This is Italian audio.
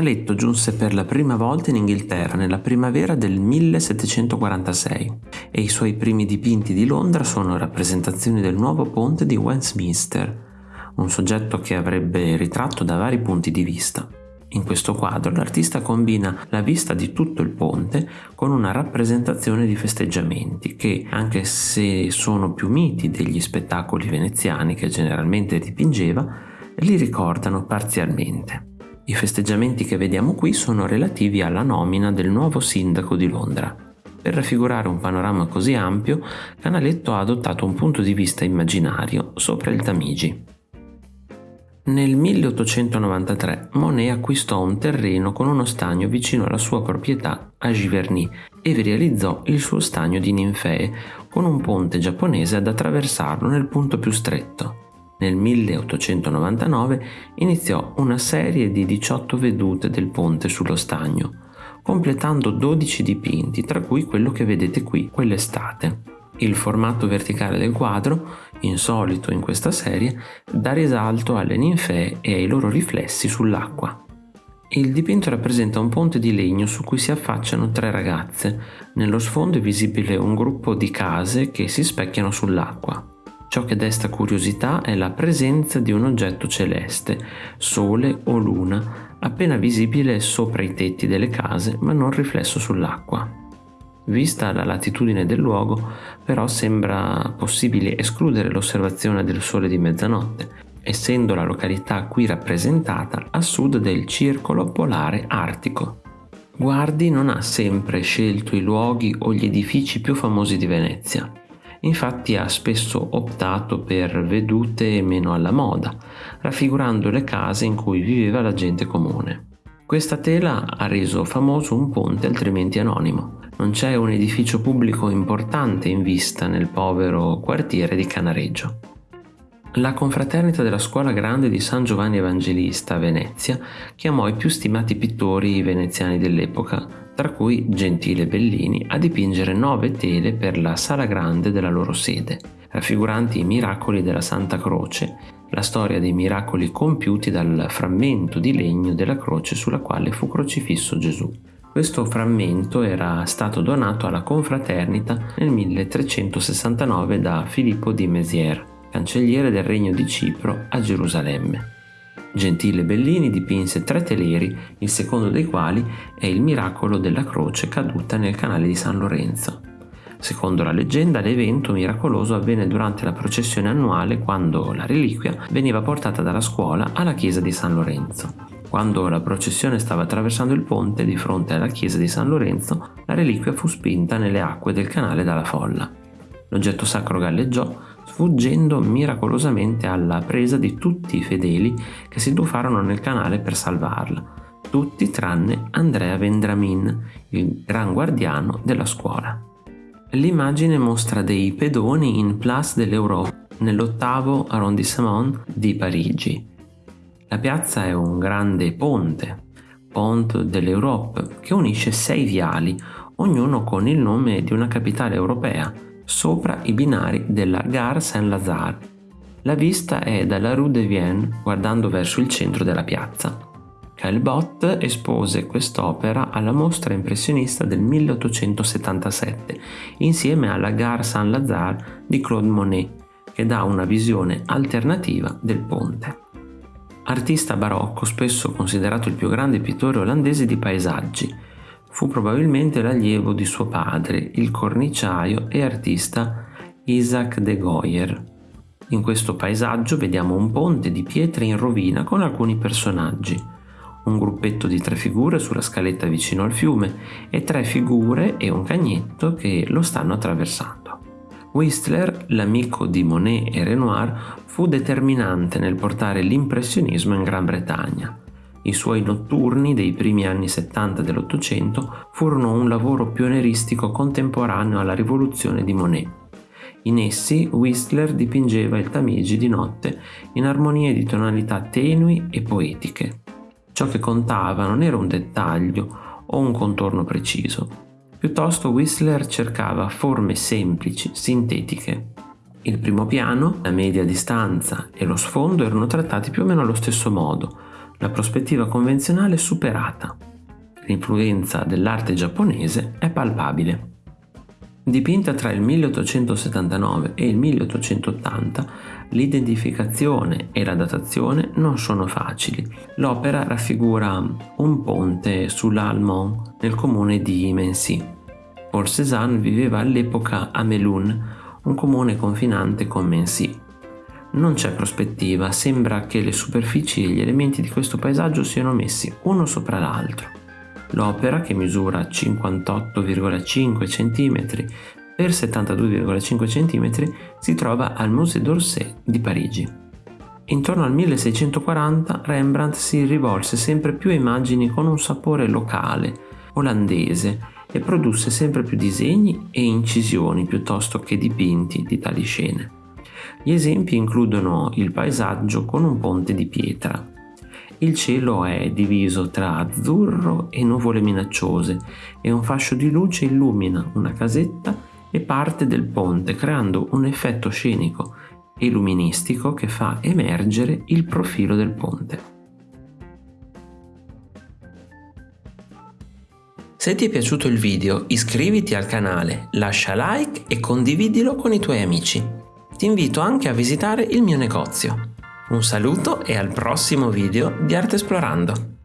Canaletto giunse per la prima volta in Inghilterra nella primavera del 1746 e i suoi primi dipinti di Londra sono rappresentazioni del nuovo ponte di Westminster, un soggetto che avrebbe ritratto da vari punti di vista. In questo quadro l'artista combina la vista di tutto il ponte con una rappresentazione di festeggiamenti che, anche se sono più miti degli spettacoli veneziani che generalmente dipingeva, li ricordano parzialmente. I festeggiamenti che vediamo qui sono relativi alla nomina del nuovo sindaco di Londra. Per raffigurare un panorama così ampio, Canaletto ha adottato un punto di vista immaginario sopra il Tamigi. Nel 1893 Monet acquistò un terreno con uno stagno vicino alla sua proprietà a Giverny e vi realizzò il suo stagno di ninfee con un ponte giapponese ad attraversarlo nel punto più stretto. Nel 1899 iniziò una serie di 18 vedute del ponte sullo stagno, completando 12 dipinti, tra cui quello che vedete qui, quell'estate. Il formato verticale del quadro, insolito in questa serie, dà risalto alle ninfee e ai loro riflessi sull'acqua. Il dipinto rappresenta un ponte di legno su cui si affacciano tre ragazze. Nello sfondo è visibile un gruppo di case che si specchiano sull'acqua. Ciò che desta curiosità è la presenza di un oggetto celeste, sole o luna, appena visibile sopra i tetti delle case ma non riflesso sull'acqua. Vista la latitudine del luogo, però sembra possibile escludere l'osservazione del sole di mezzanotte, essendo la località qui rappresentata a sud del circolo polare artico. Guardi non ha sempre scelto i luoghi o gli edifici più famosi di Venezia. Infatti ha spesso optato per vedute meno alla moda, raffigurando le case in cui viveva la gente comune. Questa tela ha reso famoso un ponte altrimenti anonimo. Non c'è un edificio pubblico importante in vista nel povero quartiere di Canareggio. La confraternita della scuola grande di San Giovanni Evangelista a Venezia chiamò i più stimati pittori veneziani dell'epoca, tra cui Gentile Bellini, a dipingere nove tele per la sala grande della loro sede, raffiguranti i miracoli della Santa Croce la storia dei miracoli compiuti dal frammento di legno della croce sulla quale fu crocifisso Gesù. Questo frammento era stato donato alla confraternita nel 1369 da Filippo di Mézières, cancelliere del regno di Cipro a Gerusalemme. Gentile Bellini dipinse tre teleri, il secondo dei quali è il miracolo della croce caduta nel canale di San Lorenzo. Secondo la leggenda, l'evento miracoloso avvenne durante la processione annuale quando la reliquia veniva portata dalla scuola alla chiesa di San Lorenzo. Quando la processione stava attraversando il ponte di fronte alla chiesa di San Lorenzo, la reliquia fu spinta nelle acque del canale dalla folla. L'oggetto sacro galleggiò, sfuggendo miracolosamente alla presa di tutti i fedeli che si tuffarono nel canale per salvarla, tutti tranne Andrea Vendramin, il gran guardiano della scuola. L'immagine mostra dei pedoni in Place de l'Europe, nell'ottavo arrondissement di Parigi. La piazza è un grande ponte, Pont de l'Europe, che unisce sei viali, ognuno con il nome di una capitale europea, sopra i binari della Gare Saint-Lazare. La vista è dalla Rue de Vienne, guardando verso il centro della piazza. Caillebotte espose quest'opera alla mostra impressionista del 1877 insieme alla Gare Saint-Lazare di Claude Monet, che dà una visione alternativa del ponte. Artista barocco, spesso considerato il più grande pittore olandese di paesaggi, fu probabilmente l'allievo di suo padre, il corniciaio e artista Isaac de Goyer. In questo paesaggio vediamo un ponte di pietre in rovina con alcuni personaggi un gruppetto di tre figure sulla scaletta vicino al fiume e tre figure e un cagnetto che lo stanno attraversando. Whistler, l'amico di Monet e Renoir, fu determinante nel portare l'impressionismo in Gran Bretagna. I suoi notturni dei primi anni 70 dell'Ottocento furono un lavoro pionieristico contemporaneo alla rivoluzione di Monet. In essi Whistler dipingeva il Tamigi di notte in armonie di tonalità tenui e poetiche. Ciò che contava non era un dettaglio o un contorno preciso, piuttosto Whistler cercava forme semplici, sintetiche. Il primo piano, la media distanza e lo sfondo erano trattati più o meno allo stesso modo, La prospettiva convenzionale è superata. L'influenza dell'arte giapponese è palpabile. Dipinta tra il 1879 e il 1880, l'identificazione e la datazione non sono facili. L'opera raffigura un ponte sull'Almont nel comune di Mency. Paul Cézanne viveva all'epoca a Melun, un comune confinante con Mency. Non c'è prospettiva, sembra che le superfici e gli elementi di questo paesaggio siano messi uno sopra l'altro. L'opera, che misura 58,5 cm per 72,5 cm, si trova al Musée d'Orsay di Parigi. Intorno al 1640 Rembrandt si rivolse sempre più a immagini con un sapore locale, olandese, e produsse sempre più disegni e incisioni piuttosto che dipinti di tali scene. Gli esempi includono il paesaggio con un ponte di pietra. Il cielo è diviso tra azzurro e nuvole minacciose e un fascio di luce illumina una casetta e parte del ponte creando un effetto scenico e luministico che fa emergere il profilo del ponte. Se ti è piaciuto il video iscriviti al canale, lascia like e condividilo con i tuoi amici ti invito anche a visitare il mio negozio. Un saluto e al prossimo video di Arte Esplorando!